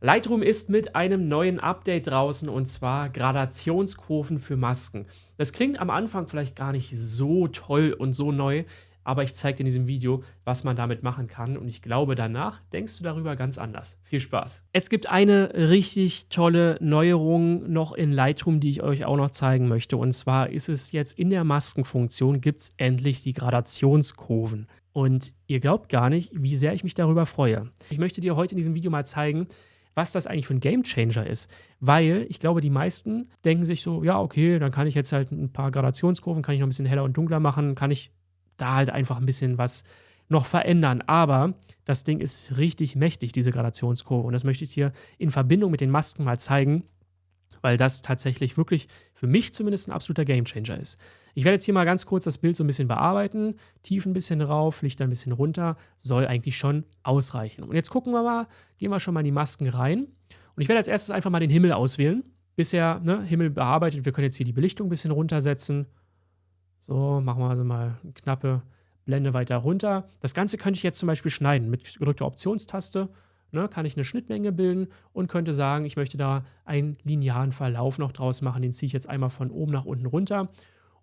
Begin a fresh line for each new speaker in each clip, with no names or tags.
Lightroom ist mit einem neuen Update draußen und zwar Gradationskurven für Masken. Das klingt am Anfang vielleicht gar nicht so toll und so neu, aber ich zeige dir in diesem Video, was man damit machen kann und ich glaube, danach denkst du darüber ganz anders. Viel Spaß! Es gibt eine richtig tolle Neuerung noch in Lightroom, die ich euch auch noch zeigen möchte und zwar ist es jetzt in der Maskenfunktion gibt es endlich die Gradationskurven. Und ihr glaubt gar nicht, wie sehr ich mich darüber freue. Ich möchte dir heute in diesem Video mal zeigen, was das eigentlich für ein Gamechanger ist. Weil ich glaube, die meisten denken sich so, ja, okay, dann kann ich jetzt halt ein paar Gradationskurven, kann ich noch ein bisschen heller und dunkler machen, kann ich da halt einfach ein bisschen was noch verändern. Aber das Ding ist richtig mächtig, diese Gradationskurve. Und das möchte ich dir in Verbindung mit den Masken mal zeigen, weil das tatsächlich wirklich für mich zumindest ein absoluter Gamechanger ist. Ich werde jetzt hier mal ganz kurz das Bild so ein bisschen bearbeiten, tief ein bisschen rauf, Licht ein bisschen runter, soll eigentlich schon ausreichen. Und jetzt gucken wir mal, gehen wir schon mal in die Masken rein. Und ich werde als erstes einfach mal den Himmel auswählen. Bisher, ne, Himmel bearbeitet, wir können jetzt hier die Belichtung ein bisschen runtersetzen. So, machen wir also mal eine knappe Blende weiter runter. Das Ganze könnte ich jetzt zum Beispiel schneiden mit gedrückter Optionstaste ne, kann ich eine Schnittmenge bilden und könnte sagen, ich möchte da einen linearen Verlauf noch draus machen. Den ziehe ich jetzt einmal von oben nach unten runter.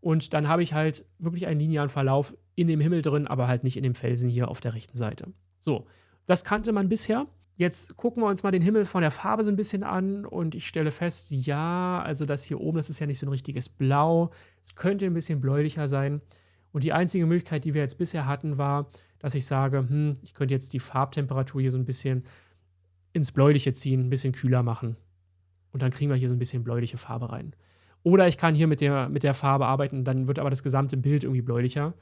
Und dann habe ich halt wirklich einen linearen Verlauf in dem Himmel drin, aber halt nicht in dem Felsen hier auf der rechten Seite. So, das kannte man bisher. Jetzt gucken wir uns mal den Himmel von der Farbe so ein bisschen an und ich stelle fest, ja, also das hier oben, das ist ja nicht so ein richtiges Blau. Es könnte ein bisschen bläulicher sein. Und die einzige Möglichkeit, die wir jetzt bisher hatten, war, dass ich sage, hm, ich könnte jetzt die Farbtemperatur hier so ein bisschen ins Bläuliche ziehen, ein bisschen kühler machen. Und dann kriegen wir hier so ein bisschen bläuliche Farbe rein. Oder ich kann hier mit der, mit der Farbe arbeiten, dann wird aber das gesamte Bild irgendwie bläulicher.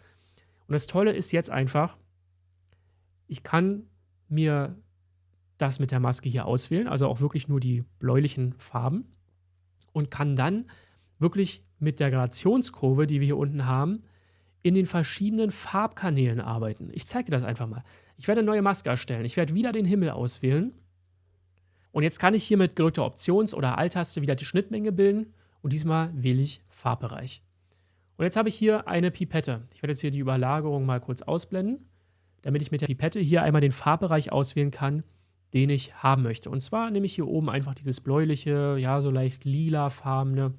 Und das Tolle ist jetzt einfach, ich kann mir das mit der Maske hier auswählen, also auch wirklich nur die bläulichen Farben und kann dann wirklich mit der Gradationskurve, die wir hier unten haben, in den verschiedenen Farbkanälen arbeiten. Ich zeige dir das einfach mal. Ich werde eine neue Maske erstellen. Ich werde wieder den Himmel auswählen. Und jetzt kann ich hier mit gedrückter Options- oder Alt-Taste wieder die Schnittmenge bilden. Und diesmal wähle ich Farbbereich. Und jetzt habe ich hier eine Pipette. Ich werde jetzt hier die Überlagerung mal kurz ausblenden, damit ich mit der Pipette hier einmal den Farbbereich auswählen kann, den ich haben möchte. Und zwar nehme ich hier oben einfach dieses bläuliche, ja, so leicht lila-farbene. Und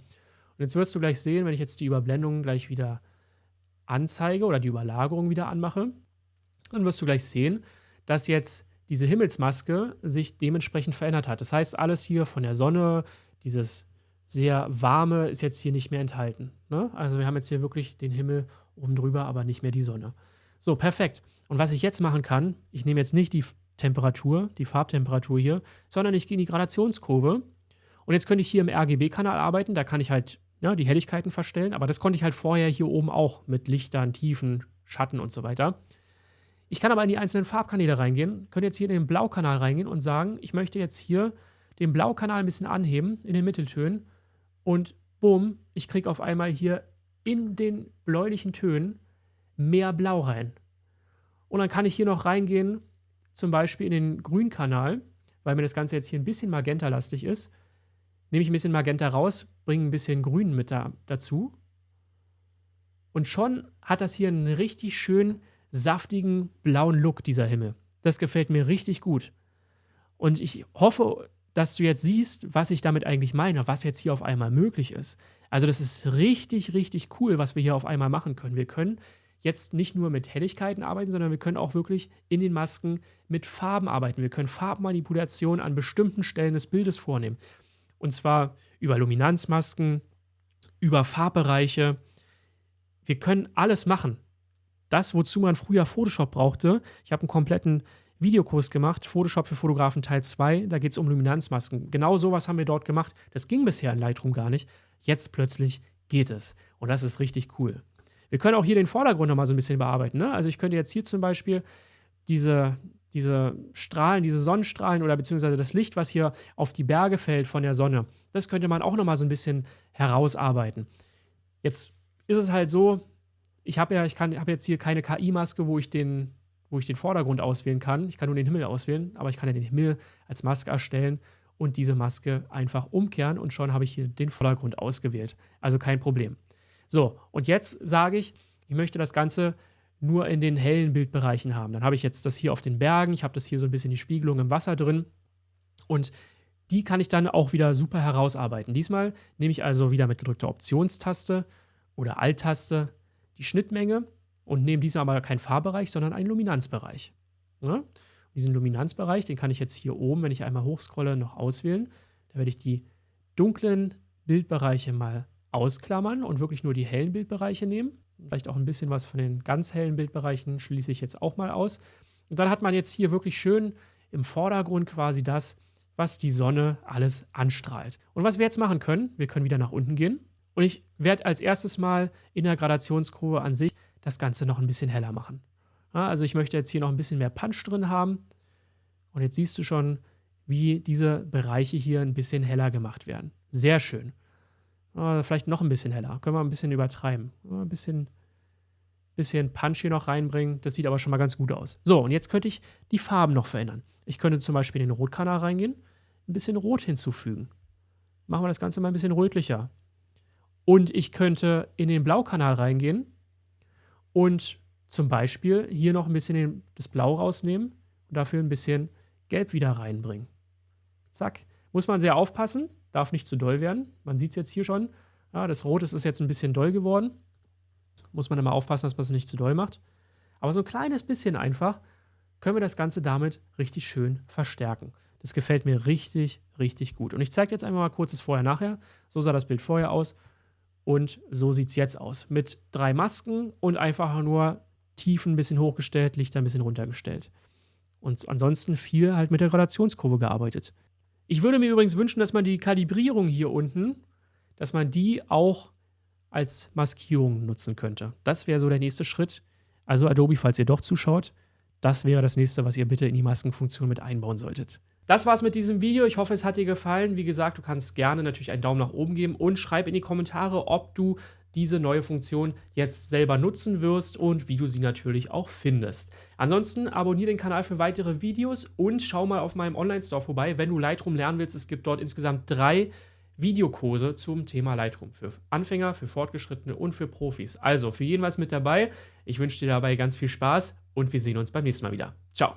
jetzt wirst du gleich sehen, wenn ich jetzt die Überblendung gleich wieder anzeige oder die Überlagerung wieder anmache, dann wirst du gleich sehen, dass jetzt diese Himmelsmaske sich dementsprechend verändert hat. Das heißt, alles hier von der Sonne, dieses sehr warme, ist jetzt hier nicht mehr enthalten. Ne? Also wir haben jetzt hier wirklich den Himmel oben drüber, aber nicht mehr die Sonne. So, perfekt. Und was ich jetzt machen kann, ich nehme jetzt nicht die Temperatur, die Farbtemperatur hier, sondern ich gehe in die Gradationskurve. Und jetzt könnte ich hier im RGB-Kanal arbeiten. Da kann ich halt ja, die Helligkeiten verstellen. Aber das konnte ich halt vorher hier oben auch mit Lichtern, Tiefen, Schatten und so weiter. Ich kann aber in die einzelnen Farbkanäle reingehen, könnte jetzt hier in den Blaukanal reingehen und sagen, ich möchte jetzt hier den Blaukanal ein bisschen anheben in den Mitteltönen und bumm, ich kriege auf einmal hier in den bläulichen Tönen mehr Blau rein. Und dann kann ich hier noch reingehen, zum Beispiel in den Grünkanal, weil mir das Ganze jetzt hier ein bisschen magentalastig ist nehme ich ein bisschen Magenta raus, bringe ein bisschen Grün mit da, dazu. Und schon hat das hier einen richtig schön saftigen blauen Look, dieser Himmel. Das gefällt mir richtig gut. Und ich hoffe, dass du jetzt siehst, was ich damit eigentlich meine, was jetzt hier auf einmal möglich ist. Also das ist richtig, richtig cool, was wir hier auf einmal machen können. Wir können jetzt nicht nur mit Helligkeiten arbeiten, sondern wir können auch wirklich in den Masken mit Farben arbeiten. Wir können Farbmanipulation an bestimmten Stellen des Bildes vornehmen. Und zwar über Luminanzmasken, über Farbbereiche. Wir können alles machen. Das, wozu man früher Photoshop brauchte. Ich habe einen kompletten Videokurs gemacht, Photoshop für Fotografen Teil 2. Da geht es um Luminanzmasken. Genau sowas haben wir dort gemacht. Das ging bisher in Lightroom gar nicht. Jetzt plötzlich geht es. Und das ist richtig cool. Wir können auch hier den Vordergrund nochmal so ein bisschen bearbeiten. Ne? Also ich könnte jetzt hier zum Beispiel diese, diese Strahlen, diese Sonnenstrahlen oder beziehungsweise das Licht, was hier auf die Berge fällt von der Sonne, das könnte man auch nochmal so ein bisschen herausarbeiten. Jetzt ist es halt so, ich habe ja, ich kann, habe jetzt hier keine KI-Maske, wo ich den, wo ich den Vordergrund auswählen kann. Ich kann nur den Himmel auswählen, aber ich kann ja den Himmel als Maske erstellen und diese Maske einfach umkehren und schon habe ich hier den Vordergrund ausgewählt. Also kein Problem. So, und jetzt sage ich, ich möchte das Ganze nur in den hellen Bildbereichen haben. Dann habe ich jetzt das hier auf den Bergen, ich habe das hier so ein bisschen die Spiegelung im Wasser drin. Und die kann ich dann auch wieder super herausarbeiten. Diesmal nehme ich also wieder mit gedrückter Optionstaste oder Alt-Taste die Schnittmenge und nehme diesmal aber keinen Farbbereich, sondern einen Luminanzbereich. Ja? Diesen Luminanzbereich, den kann ich jetzt hier oben, wenn ich einmal hochscrolle, noch auswählen. Da werde ich die dunklen Bildbereiche mal ausklammern und wirklich nur die hellen Bildbereiche nehmen. Vielleicht auch ein bisschen was von den ganz hellen Bildbereichen schließe ich jetzt auch mal aus. Und dann hat man jetzt hier wirklich schön im Vordergrund quasi das, was die Sonne alles anstrahlt. Und was wir jetzt machen können, wir können wieder nach unten gehen. Und ich werde als erstes mal in der Gradationskurve an sich das Ganze noch ein bisschen heller machen. Ja, also ich möchte jetzt hier noch ein bisschen mehr Punch drin haben. Und jetzt siehst du schon, wie diese Bereiche hier ein bisschen heller gemacht werden. Sehr schön. Ja, vielleicht noch ein bisschen heller. Können wir ein bisschen übertreiben. Ein bisschen, bisschen Punch hier noch reinbringen. Das sieht aber schon mal ganz gut aus. So, und jetzt könnte ich die Farben noch verändern. Ich könnte zum Beispiel in den Rotkanal reingehen, ein bisschen Rot hinzufügen. Machen wir das Ganze mal ein bisschen rötlicher. Und ich könnte in den Blaukanal reingehen und zum Beispiel hier noch ein bisschen das Blau rausnehmen und dafür ein bisschen Gelb wieder reinbringen. Zack. Muss man sehr aufpassen, darf nicht zu doll werden. Man sieht es jetzt hier schon. Ja, das Rot ist jetzt ein bisschen doll geworden. Muss man immer aufpassen, dass man es nicht zu doll macht. Aber so ein kleines bisschen einfach können wir das Ganze damit richtig schön verstärken. Das gefällt mir richtig, richtig gut. Und ich zeige jetzt einmal mal kurzes Vorher-Nachher. So sah das Bild vorher aus und so sieht es jetzt aus. Mit drei Masken und einfach nur Tiefen ein bisschen hochgestellt, Lichter ein bisschen runtergestellt. Und ansonsten viel halt mit der Gradationskurve gearbeitet. Ich würde mir übrigens wünschen, dass man die Kalibrierung hier unten, dass man die auch als Maskierung nutzen könnte. Das wäre so der nächste Schritt. Also Adobe, falls ihr doch zuschaut, das wäre das nächste, was ihr bitte in die Maskenfunktion mit einbauen solltet. Das war's mit diesem Video. Ich hoffe, es hat dir gefallen. Wie gesagt, du kannst gerne natürlich einen Daumen nach oben geben und schreib in die Kommentare, ob du diese neue Funktion jetzt selber nutzen wirst und wie du sie natürlich auch findest. Ansonsten abonniere den Kanal für weitere Videos und schau mal auf meinem Online-Store vorbei, wenn du Lightroom lernen willst. Es gibt dort insgesamt drei Videokurse zum Thema Lightroom für Anfänger, für Fortgeschrittene und für Profis. Also für jeden was mit dabei. Ich wünsche dir dabei ganz viel Spaß und wir sehen uns beim nächsten Mal wieder. Ciao.